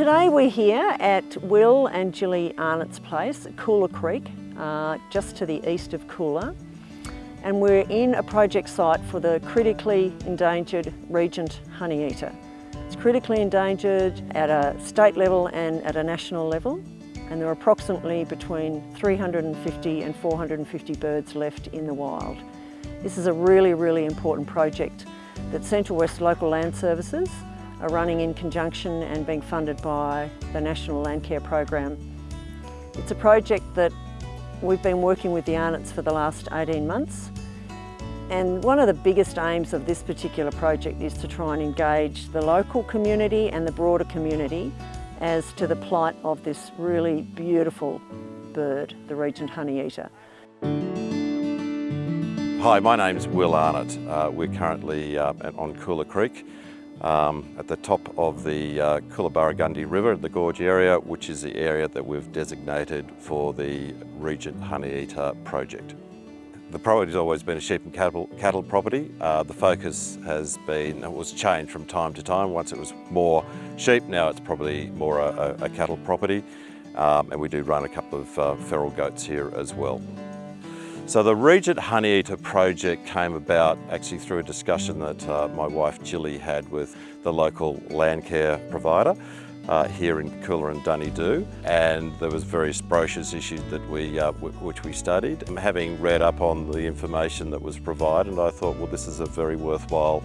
Today we're here at Will and Gilly Arnott's place at Coolah Creek, uh, just to the east of Coolah. And we're in a project site for the critically endangered regent honeyeater. It's critically endangered at a state level and at a national level. And there are approximately between 350 and 450 birds left in the wild. This is a really, really important project that Central West Local Land Services are running in conjunction and being funded by the National Landcare Program. It's a project that we've been working with the Arnotts for the last 18 months and one of the biggest aims of this particular project is to try and engage the local community and the broader community as to the plight of this really beautiful bird, the Regent Honeyeater. Hi, my name's Will Arnott. Uh, we're currently uh, on Coolah Creek um, at the top of the uh, Coolah River, the gorge area, which is the area that we've designated for the Regent Honeyeater project. The priority has always been a sheep and cattle, cattle property. Uh, the focus has been, it was changed from time to time. Once it was more sheep, now it's probably more a, a, a cattle property. Um, and we do run a couple of uh, feral goats here as well. So the Regent Honeyeater project came about actually through a discussion that uh, my wife Gilly had with the local land care provider uh, here in Coolah and Dunedoo and there was various brochures issued that we, uh, which we studied. And having read up on the information that was provided I thought well this is a very worthwhile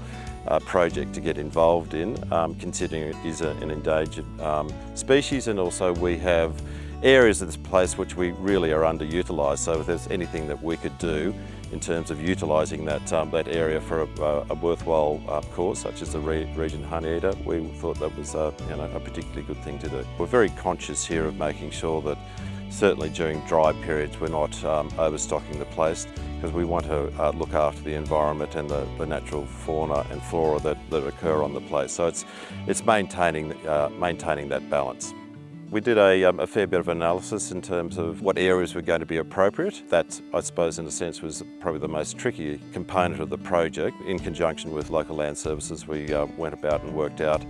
uh, project to get involved in um, considering it is an endangered um, species and also we have areas of this place which we really are underutilised. So if there's anything that we could do in terms of utilising that, um, that area for a, a worthwhile uh, such as the Re Regent Honeyeater, we thought that was uh, you know, a particularly good thing to do. We're very conscious here of making sure that certainly during dry periods we're not um, overstocking the place because we want to uh, look after the environment and the, the, natural fauna and flora that, that occur on the place. So it's, it's maintaining, uh, maintaining that balance. We did a, um, a, fair bit of analysis in terms of what areas were going to be appropriate. That, I suppose, in a sense, was probably the most tricky component of the project. In conjunction with local land services, we uh, went about and worked out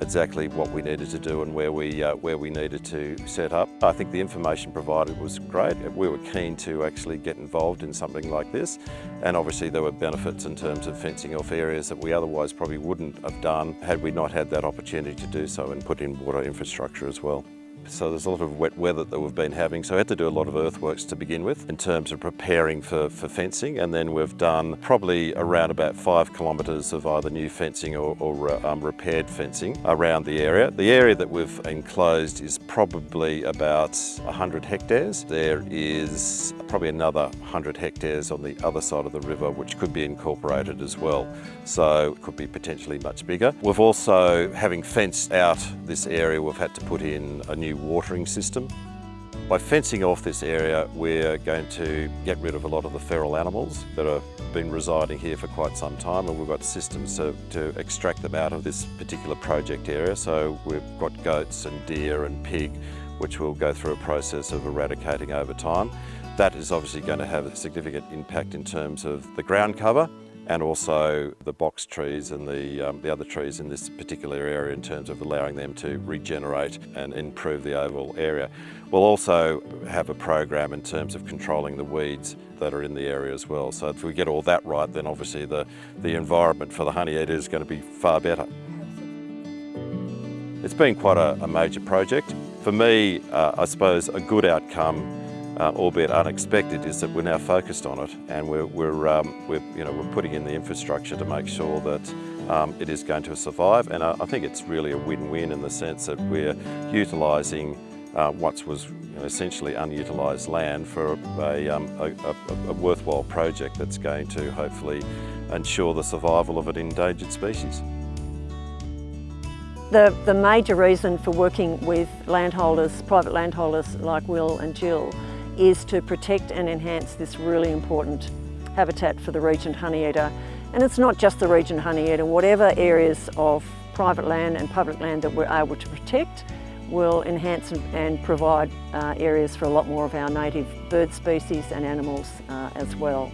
exactly what we needed to do and where we, uh, where we needed to set up. I think the information provided was great. We were keen to actually get involved in something like this and obviously there were benefits in terms of fencing off areas that we otherwise probably wouldn't have done had we not had that opportunity to do so and put in water infrastructure as well. So there's a lot of wet weather that we've been having, so I had to do a lot of earthworks to begin with in terms of preparing for, for fencing and then we've done probably around about five kilometres of either new fencing or, or uh, um, repaired fencing around the area. The area that we've enclosed is probably about 100 hectares. There is probably another 100 hectares on the other side of the river which could be incorporated as well. So it could be potentially much bigger. We've also, having fenced out this area, we've had to put in a new watering system. By fencing off this area, we're going to get rid of a lot of the feral animals that have been residing here for quite some time and we've got systems to, to extract them out of this particular project area. So we've got goats and deer and pig, which we'll go through a process of eradicating over time. That is obviously going to have a significant impact in terms of the ground cover and also the box trees and the, um, the other trees in this particular area in terms of allowing them to regenerate and improve the overall area. We'll also have a program in terms of controlling the weeds that are in the area as well. So if we get all that right, then obviously the, the environment for the honeyeater is going to be far better. It's been quite a, a major project. For me, uh, I suppose a good outcome uh, albeit unexpected, is that we're now focused on it and we're, we're, um, we're, you know, we're putting in the infrastructure to make sure that um, it is going to survive. And I, I think it's really a win-win in the sense that we're utilising uh, what was you know, essentially unutilised land for a, um, a, a, a, worthwhile project that's going to hopefully ensure the survival of an endangered species. The, the major reason for working with landholders, private landholders like Will and Jill, is to protect and enhance this really important habitat for the Regent honeyeater. And it's not just the Regent honeyeater, whatever areas of private land and public land that we're able to protect will enhance and provide uh, areas for a lot more of our native bird species and animals uh, as well.